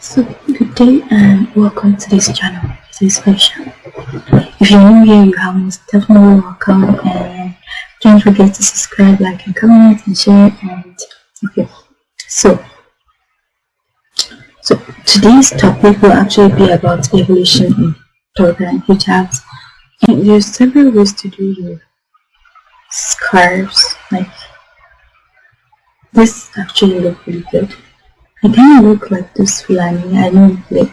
So good day and welcome to this channel. This is Faisha. If you're new here, you are most definitely welcome and don't forget to subscribe, like and comment and share and okay. So so today's topic will actually be about evolution in turban hijabs. And there's several ways to do your scarves like this actually look really good I kind of look like this Fulani I know like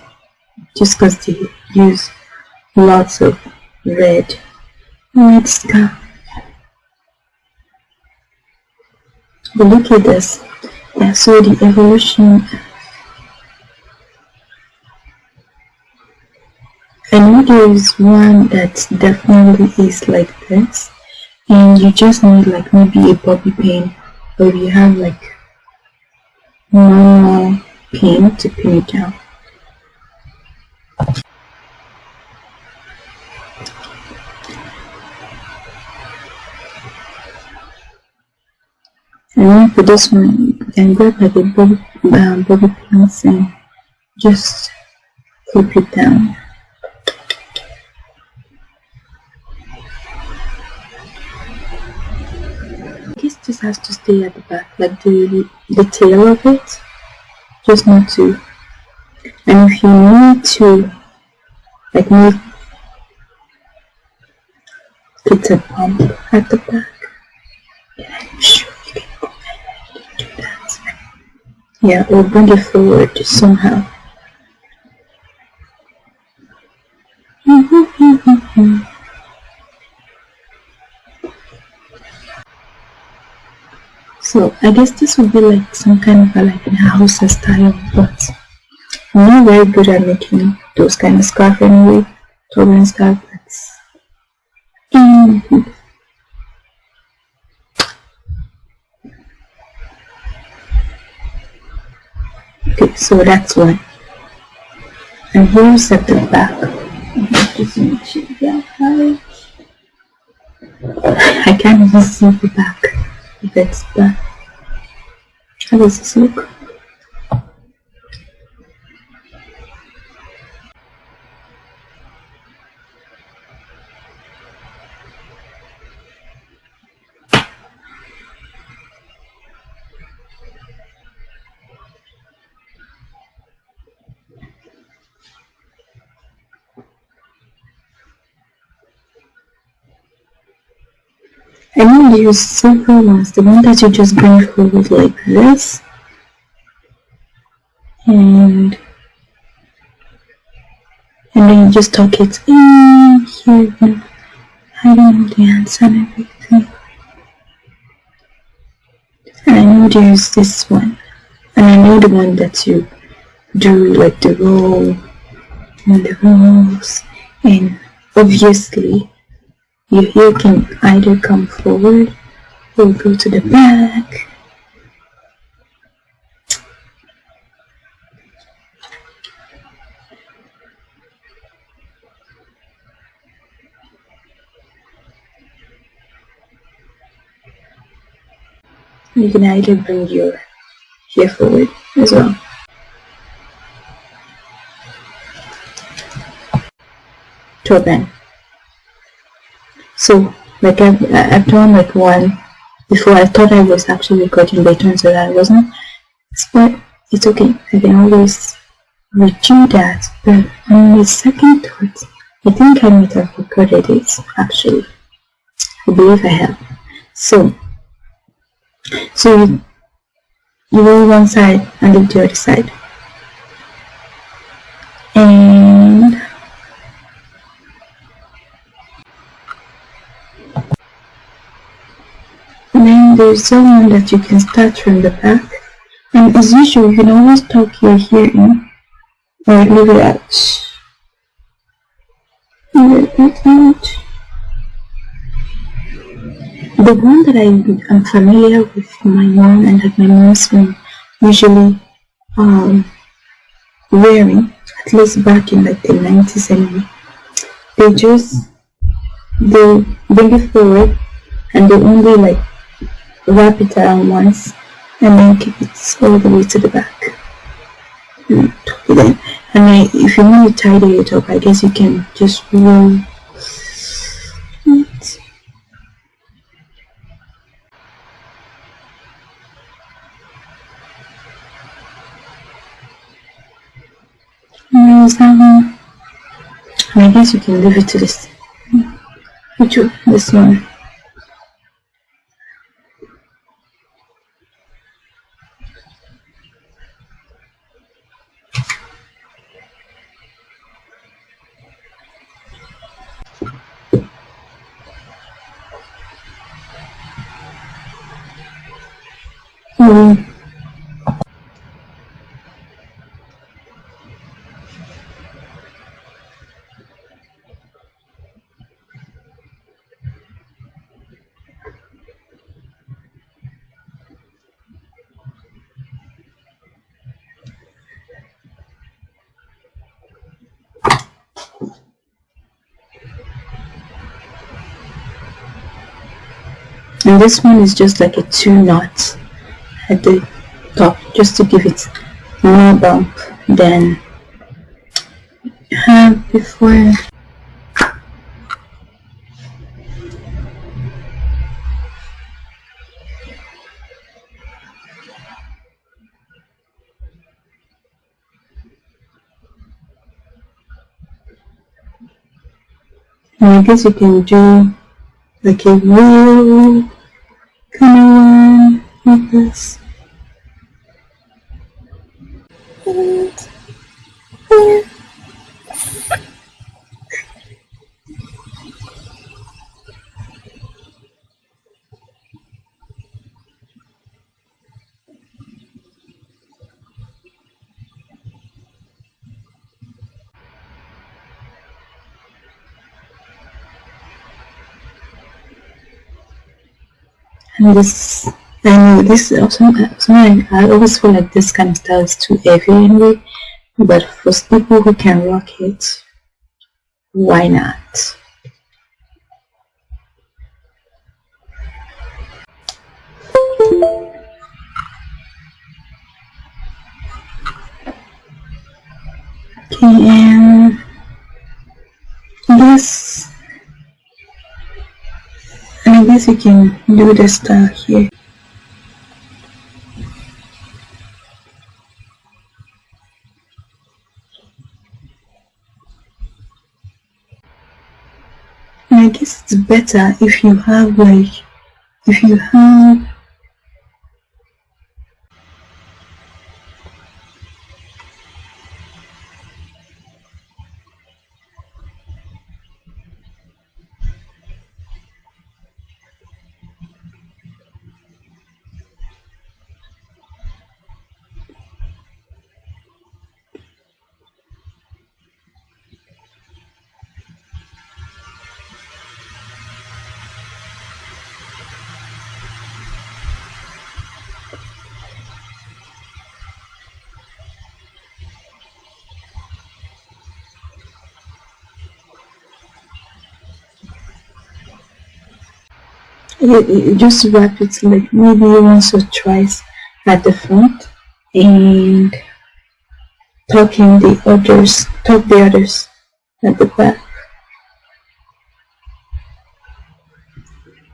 just because they use lots of red scarf but look at this. Yeah so the evolution. I know there is one that definitely is like this and you just need like maybe a bobby pin or you have like normal pin to pin it down. And then for this one you can grab like a bobby, uh, bobby pins and just clip it down has to stay at the back, like the, the tail of it, just not to. And if you need to, like make it a pump at the back, I'm sure you can go ahead and do that. Yeah, or bring it forward somehow. So I guess this would be like some kind of a, like a house style, but I'm not very good at making those kind of scarf anyway. Turban scarf, that's mm -hmm. Okay, so that's one. And here's at the back. I can't even see the back if it's how does this look? I know there's several ones. The one that you just bring forward like this. And and then you just tuck it in here, you know, hiding the hands and everything. And I know there's this one. And I know the one that you do like the roll and the rolls and obviously hair can either come forward or go to the back. You can either bring your hair forward as well. Turban. So like I've, I've done like one before. I thought I was actually recording but it turns I wasn't. But it's okay. I can always redo that. But on the second thought I think I might have recorded it actually. I believe I have. So so you, you roll one side and leave the other side. And there's someone that you can start from the back. And as usual you can always tuck your hair in. Or leave it out leave it out. The one that I am familiar with my mom and that my mom's been usually um, wearing at least back in like the 90s anyway. They just they bring it forward and they only like wrap it around once and then keep it all the way to the back and tuck and if you want to tidy it up I guess you can just roll it. Mm, is that one? I guess you can leave it to this. Mm, which one? This one. Mm. And this one is just like a two knot at the top just to give it more bump than had before. And I guess you can do like a wheel like this. and this and this uh, also something uh, I always feel like this kind of style is too heavy anyway but for people who can rock it why not? Okay and this I guess you can do the style here I guess it's better if you have like if you have you, just wrap it like maybe once or twice at the front and tuck in the others tuck the others at the back.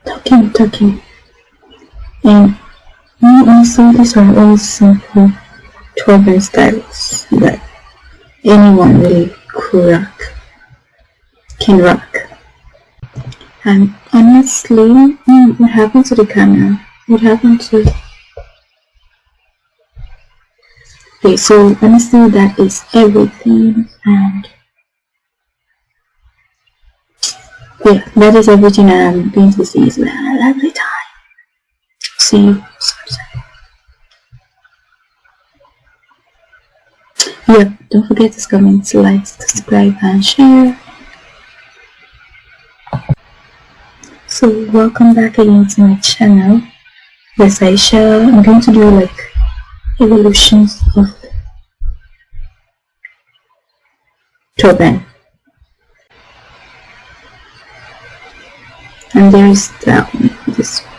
Tucking tucking and also these are all simple turban styles that anyone really could rock can rock and honestly mm, what happened to the camera? What happened to okay so honestly that is everything and yeah that is everything i'm going to see. Is a lovely time. See you. Yep don't forget to comment like subscribe and share so welcome back again to my channel. Yes I shall I'm going to do like evolutions of turban and there's that one this one